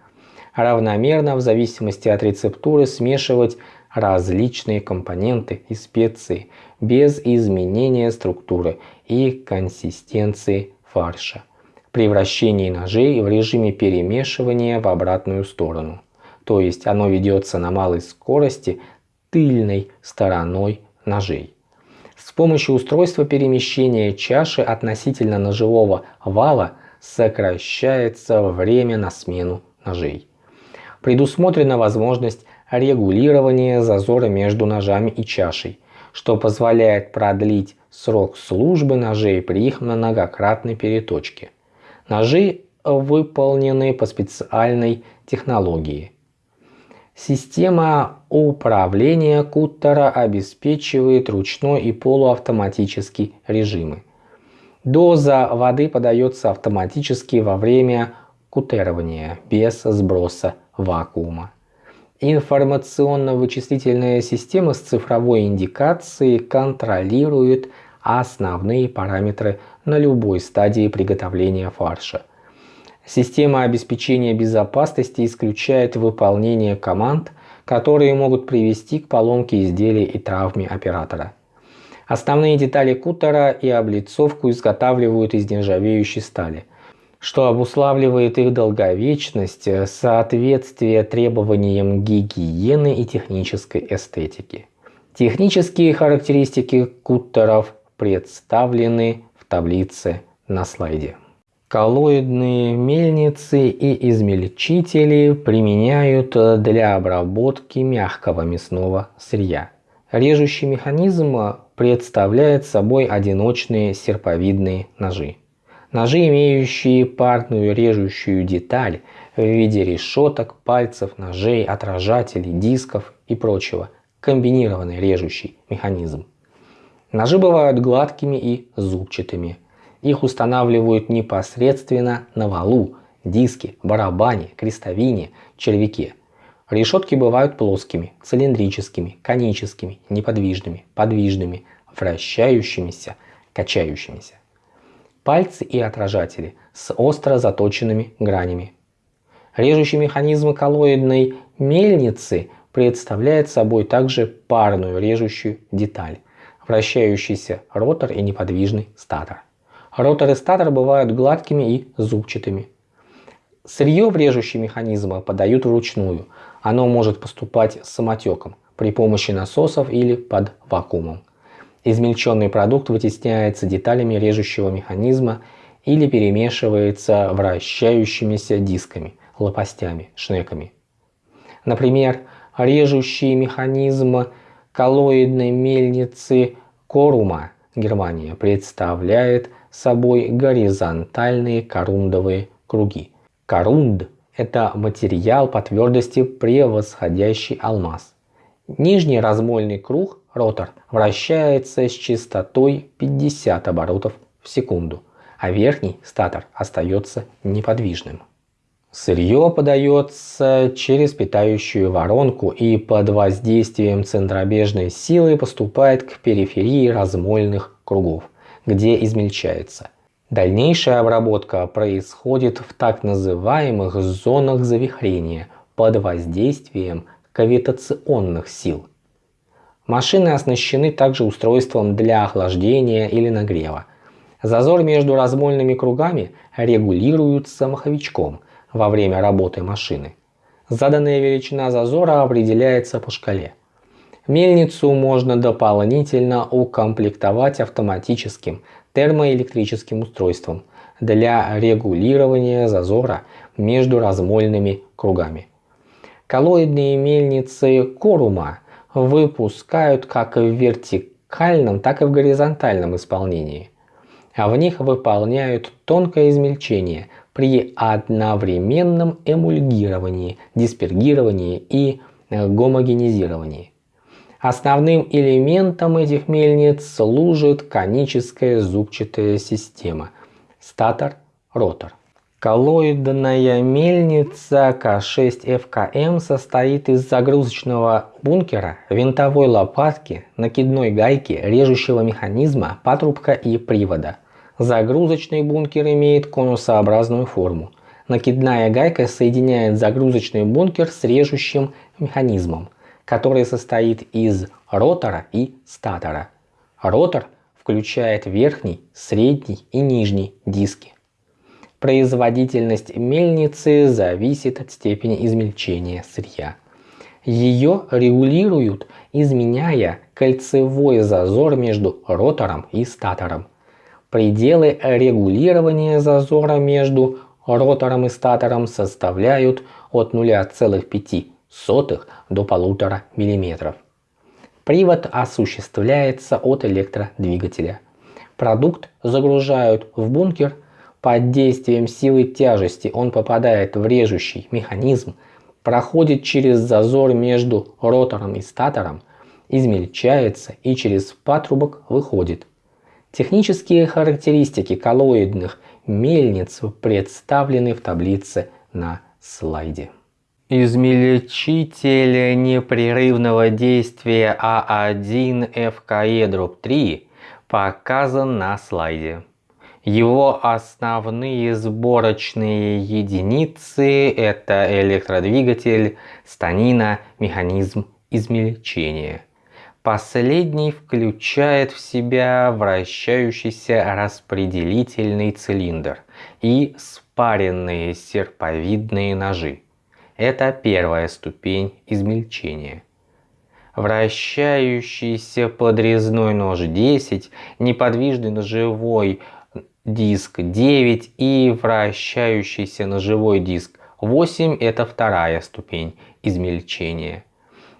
Равномерно в зависимости от рецептуры смешивать различные компоненты и специи без изменения структуры и консистенции фарша. При вращении ножей в режиме перемешивания в обратную сторону. То есть оно ведется на малой скорости тыльной стороной ножей. С помощью устройства перемещения чаши относительно ножевого вала сокращается время на смену ножей. Предусмотрена возможность регулирования зазора между ножами и чашей, что позволяет продлить срок службы ножей при их многократной переточке. Ножи выполнены по специальной технологии. Система управления куттера обеспечивает ручной и полуавтоматический режимы. Доза воды подается автоматически во время кутерования без сброса вакуума. Информационно-вычислительная система с цифровой индикацией контролирует основные параметры на любой стадии приготовления фарша. Система обеспечения безопасности исключает выполнение команд, которые могут привести к поломке изделия и травме оператора. Основные детали кутера и облицовку изготавливают из нержавеющей стали – что обуславливает их долговечность, э, соответствие требованиям гигиены и технической эстетики. Технические характеристики куттеров представлены в таблице на слайде. Коллоидные мельницы и измельчители применяют для обработки мягкого мясного сырья. Режущий механизм представляет собой одиночные серповидные ножи. Ножи, имеющие парную режущую деталь в виде решеток, пальцев, ножей, отражателей, дисков и прочего. Комбинированный режущий механизм. Ножи бывают гладкими и зубчатыми. Их устанавливают непосредственно на валу, диске, барабане, крестовине, червяке. Решетки бывают плоскими, цилиндрическими, коническими, неподвижными, подвижными, вращающимися, качающимися. Пальцы и отражатели с остро заточенными гранями. Режущий механизм коллоидной мельницы представляет собой также парную режущую деталь, вращающийся ротор и неподвижный статор. Ротор и статор бывают гладкими и зубчатыми. Сырье в режущий механизм подают вручную. Оно может поступать самотеком при помощи насосов или под вакуумом. Измельченный продукт вытесняется деталями режущего механизма или перемешивается вращающимися дисками, лопастями, шнеками. Например, режущий механизм коллоидной мельницы Корума, Германия, представляет собой горизонтальные корундовые круги. Корунд – это материал по твердости превосходящий алмаз. Нижний размольный круг, ротор, вращается с частотой 50 оборотов в секунду, а верхний, статор, остается неподвижным. Сырье подается через питающую воронку и под воздействием центробежной силы поступает к периферии размольных кругов, где измельчается. Дальнейшая обработка происходит в так называемых зонах завихрения под воздействием кавитационных сил. Машины оснащены также устройством для охлаждения или нагрева. Зазор между размольными кругами регулируется маховичком во время работы машины. Заданная величина зазора определяется по шкале. Мельницу можно дополнительно укомплектовать автоматическим термоэлектрическим устройством для регулирования зазора между размольными кругами. Коллоидные мельницы Корума выпускают как в вертикальном, так и в горизонтальном исполнении. А в них выполняют тонкое измельчение при одновременном эмульгировании, диспергировании и гомогенизировании. Основным элементом этих мельниц служит коническая зубчатая система – статор-ротор. Коллоидная мельница К6ФКМ состоит из загрузочного бункера, винтовой лопатки, накидной гайки, режущего механизма, патрубка и привода. Загрузочный бункер имеет конусообразную форму. Накидная гайка соединяет загрузочный бункер с режущим механизмом, который состоит из ротора и статора. Ротор включает верхний, средний и нижний диски. Производительность мельницы зависит от степени измельчения сырья. Ее регулируют, изменяя кольцевой зазор между ротором и статором. Пределы регулирования зазора между ротором и статором составляют от 0,5 до 1,5 мм. Привод осуществляется от электродвигателя. Продукт загружают в бункер – под действием силы тяжести он попадает в режущий механизм, проходит через зазор между ротором и статором, измельчается и через патрубок выходит. Технические характеристики коллоидных мельниц представлены в таблице на слайде. Измельчитель непрерывного действия А1ФКЕ-3 показан на слайде. Его основные сборочные единицы – это электродвигатель, станина, механизм измельчения. Последний включает в себя вращающийся распределительный цилиндр и спаренные серповидные ножи. Это первая ступень измельчения. Вращающийся подрезной нож 10, неподвижный ножевой диск 9 и вращающийся ножевой диск 8 это вторая ступень измельчения.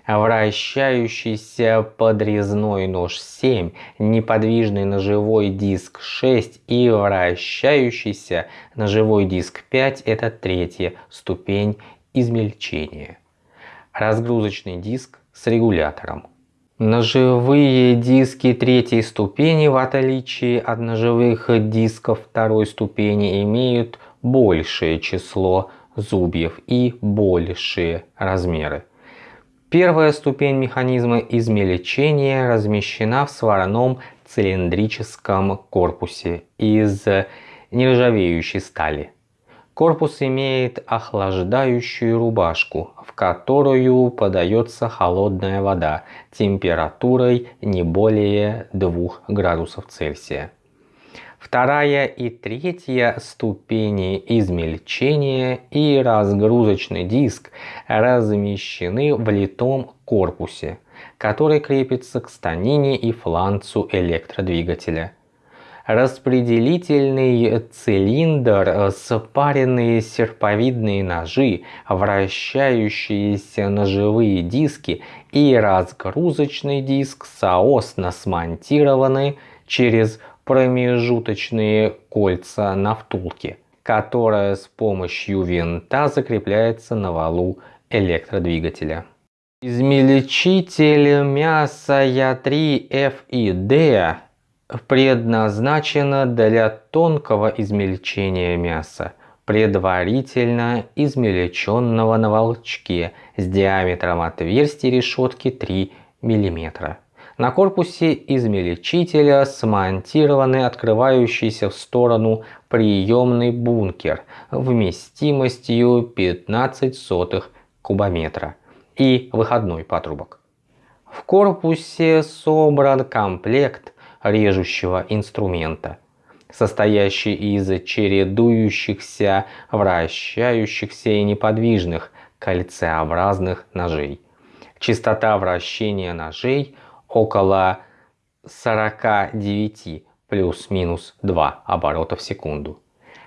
Вращающийся подрезной нож 7, неподвижный ножевой диск 6 и вращающийся ножевой диск 5 это третья ступень измельчения. Разгрузочный диск с регулятором Ножевые диски третьей ступени, в отличие от ножевых дисков второй ступени, имеют большее число зубьев и большие размеры. Первая ступень механизма измельчения размещена в сварном цилиндрическом корпусе из нержавеющей стали. Корпус имеет охлаждающую рубашку, в которую подается холодная вода температурой не более 2 градусов Цельсия. Вторая и третья ступени измельчения и разгрузочный диск размещены в литом корпусе, который крепится к станине и фланцу электродвигателя. Распределительный цилиндр, спаренные серповидные ножи, вращающиеся ножевые диски и разгрузочный диск соосно смонтированы через промежуточные кольца на втулке, которая с помощью винта закрепляется на валу электродвигателя. Измельчитель мяса Я3F и D предназначена для тонкого измельчения мяса, предварительно измельченного на волчке с диаметром отверстия решетки 3 мм. На корпусе измельчителя смонтированы открывающийся в сторону приемный бункер вместимостью 15 сотых кубометра и выходной патрубок. В корпусе собран комплект режущего инструмента, состоящий из чередующихся, вращающихся и неподвижных кольцеобразных ножей. Частота вращения ножей – около 49 плюс-минус 2 оборота в секунду.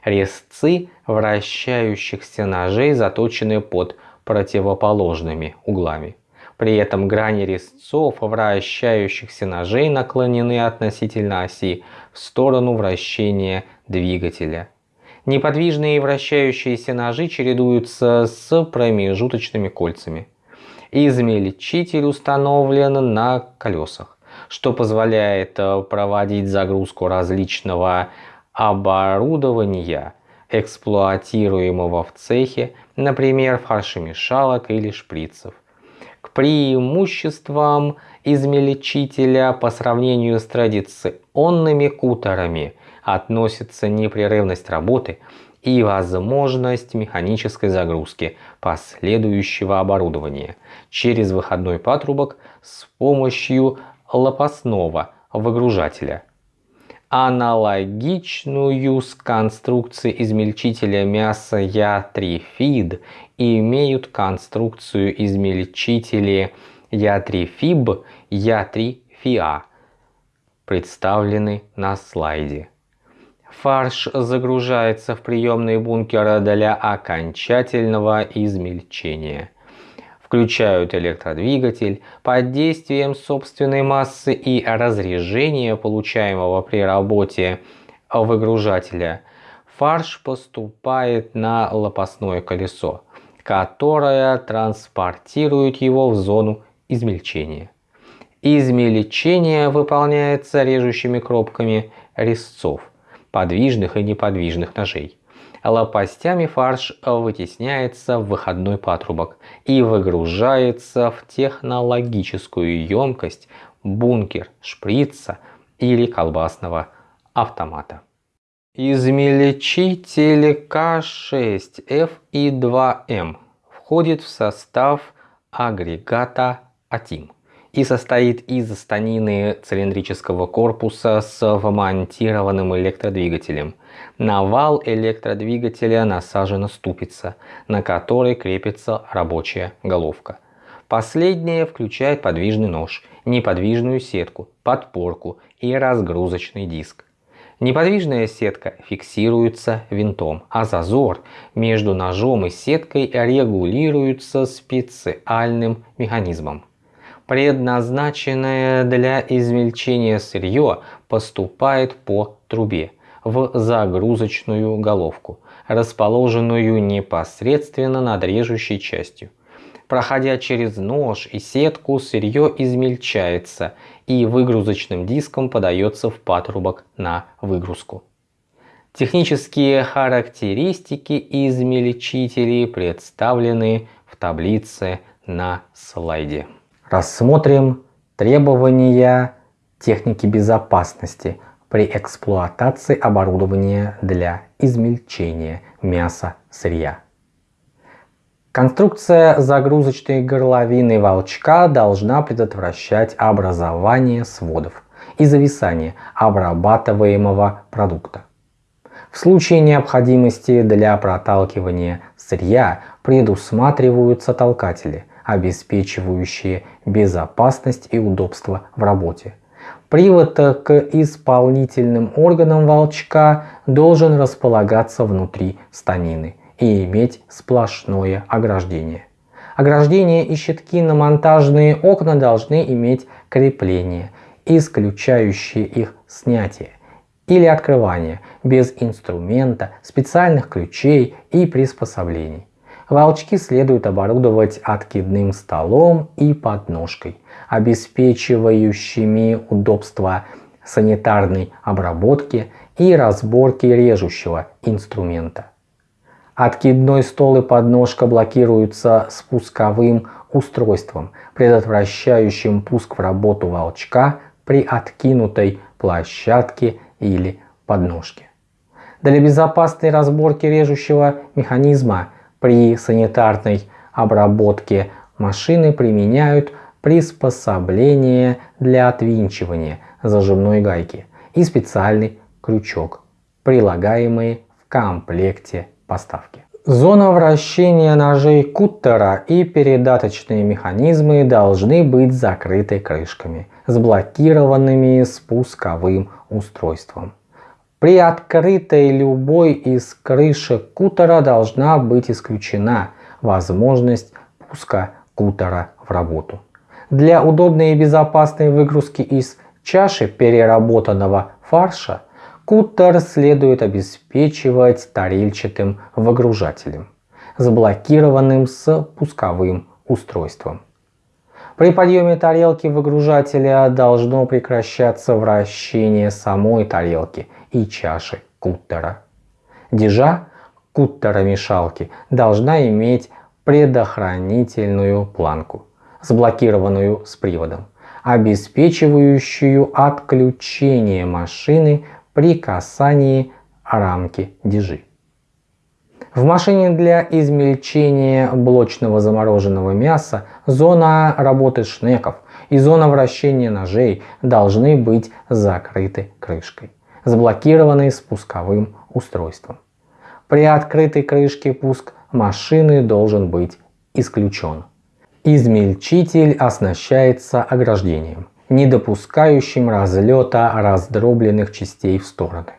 Резцы вращающихся ножей заточены под противоположными углами. При этом грани резцов вращающихся ножей наклонены относительно оси в сторону вращения двигателя. Неподвижные вращающиеся ножи чередуются с промежуточными кольцами. Измельчитель установлен на колесах, что позволяет э, проводить загрузку различного оборудования, эксплуатируемого в цехе, например, фаршемешалок или шприцев. К преимуществам измельчителя по сравнению с традиционными кутерами относится непрерывность работы и возможность механической загрузки последующего оборудования через выходной патрубок с помощью лопастного выгружателя. Аналогичную с конструкцией измельчителя мяса Я3 Feed имеют конструкцию измельчители Я3 Fib, Я3 FIA, представлены на слайде. Фарш загружается в приемный бункер для окончательного измельчения. Включают электродвигатель под действием собственной массы и разрежения, получаемого при работе выгружателя. Фарш поступает на лопастное колесо, которое транспортирует его в зону измельчения. Измельчение выполняется режущими кропками резцов подвижных и неподвижных ножей. Лопастями фарш вытесняется в выходной патрубок и выгружается в технологическую емкость бункер шприца или колбасного автомата. Измельчитель К6F и 2М входит в состав агрегата АТИМ и состоит из станины цилиндрического корпуса с вмонтированным электродвигателем. На вал электродвигателя насажена ступица, на которой крепится рабочая головка. Последняя включает подвижный нож, неподвижную сетку, подпорку и разгрузочный диск. Неподвижная сетка фиксируется винтом, а зазор между ножом и сеткой регулируется специальным механизмом. Предназначенное для измельчения сырье поступает по трубе в загрузочную головку, расположенную непосредственно над режущей частью. Проходя через нож и сетку, сырье измельчается и выгрузочным диском подается в патрубок на выгрузку. Технические характеристики измельчителей представлены в таблице на слайде. Рассмотрим требования техники безопасности при эксплуатации оборудования для измельчения мяса сырья. Конструкция загрузочной горловины волчка должна предотвращать образование сводов и зависание обрабатываемого продукта. В случае необходимости для проталкивания сырья предусматриваются толкатели, обеспечивающие безопасность и удобство в работе. Привод к исполнительным органам волчка должен располагаться внутри станины и иметь сплошное ограждение. Ограждение и щитки на монтажные окна должны иметь крепление, исключающие их снятие или открывание без инструмента, специальных ключей и приспособлений. Волчки следует оборудовать откидным столом и подножкой, обеспечивающими удобство санитарной обработки и разборки режущего инструмента. Откидной стол и подножка блокируются спусковым устройством, предотвращающим пуск в работу волчка при откинутой площадке или подножке. Для безопасной разборки режущего механизма при санитарной обработке машины применяют приспособление для отвинчивания зажимной гайки и специальный крючок, прилагаемые в комплекте поставки. Зона вращения ножей куттера и передаточные механизмы должны быть закрыты крышками с блокированными спусковым устройством. При открытой любой из крышек кутера должна быть исключена возможность пуска кутера в работу. Для удобной и безопасной выгрузки из чаши переработанного фарша Кутер следует обеспечивать тарельчатым выгружателем, заблокированным с пусковым устройством. При подъеме тарелки выгружателя должно прекращаться вращение самой тарелки и чаши куттера. Дежа куттера мешалки должна иметь предохранительную планку, заблокированную с приводом, обеспечивающую отключение машины при касании рамки дежи. В машине для измельчения блочного замороженного мяса зона работы шнеков и зона вращения ножей должны быть закрыты крышкой, заблокированной спусковым устройством. При открытой крышке пуск машины должен быть исключен. Измельчитель оснащается ограждением не допускающим разлета раздробленных частей в стороны.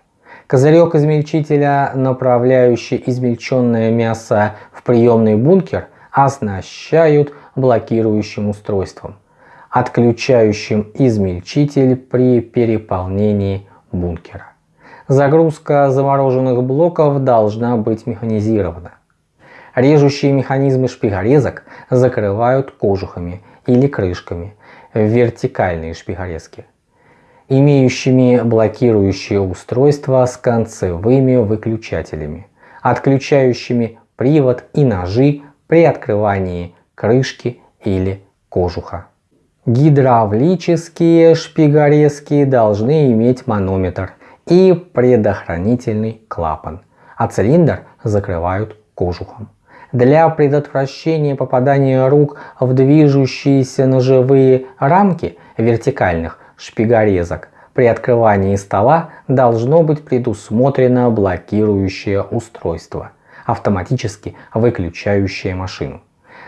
Козырек измельчителя, направляющий измельченное мясо в приемный бункер, оснащают блокирующим устройством, отключающим измельчитель при переполнении бункера. Загрузка замороженных блоков должна быть механизирована. Режущие механизмы шпигорезок закрывают кожухами или крышками, вертикальные шпигарезки, имеющими блокирующие устройства с концевыми выключателями, отключающими привод и ножи при открывании крышки или кожуха. Гидравлические шпигарезки должны иметь манометр и предохранительный клапан, а цилиндр закрывают кожухом. Для предотвращения попадания рук в движущиеся ножевые рамки вертикальных шпигорезок при открывании стола должно быть предусмотрено блокирующее устройство, автоматически выключающее машину.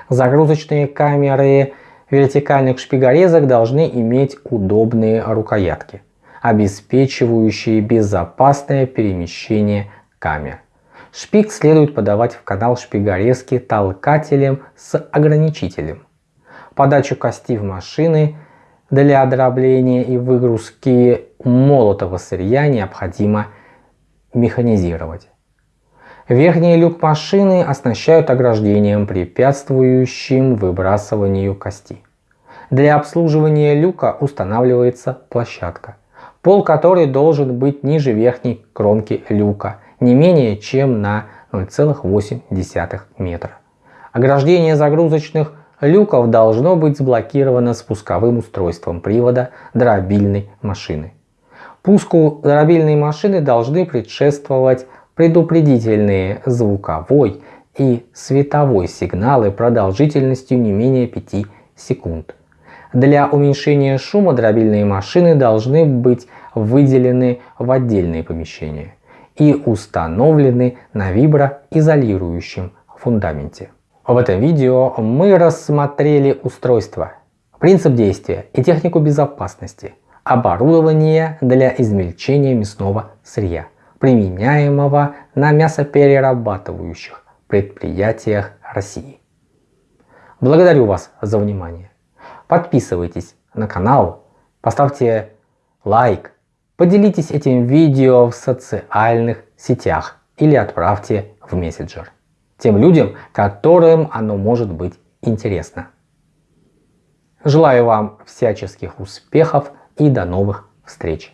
Загрузочные камеры вертикальных шпигорезок должны иметь удобные рукоятки, обеспечивающие безопасное перемещение камер. Шпик следует подавать в канал шпигорезки толкателем с ограничителем. Подачу кости в машины для дробления и выгрузки молотого сырья необходимо механизировать. Верхний люк машины оснащают ограждением, препятствующим выбрасыванию кости. Для обслуживания люка устанавливается площадка, пол которой должен быть ниже верхней кромки люка не менее чем на 0,8 метра. Ограждение загрузочных люков должно быть заблокировано спусковым устройством привода дробильной машины. Пуску дробильной машины должны предшествовать предупредительные звуковой и световой сигналы продолжительностью не менее 5 секунд. Для уменьшения шума дробильные машины должны быть выделены в отдельные помещения и установлены на виброизолирующем фундаменте. В этом видео мы рассмотрели устройство, принцип действия и технику безопасности, оборудование для измельчения мясного сырья, применяемого на мясоперерабатывающих предприятиях России. Благодарю вас за внимание. Подписывайтесь на канал, поставьте лайк, поделитесь этим видео в социальных сетях или отправьте в мессенджер тем людям, которым оно может быть интересно. Желаю вам всяческих успехов и до новых встреч!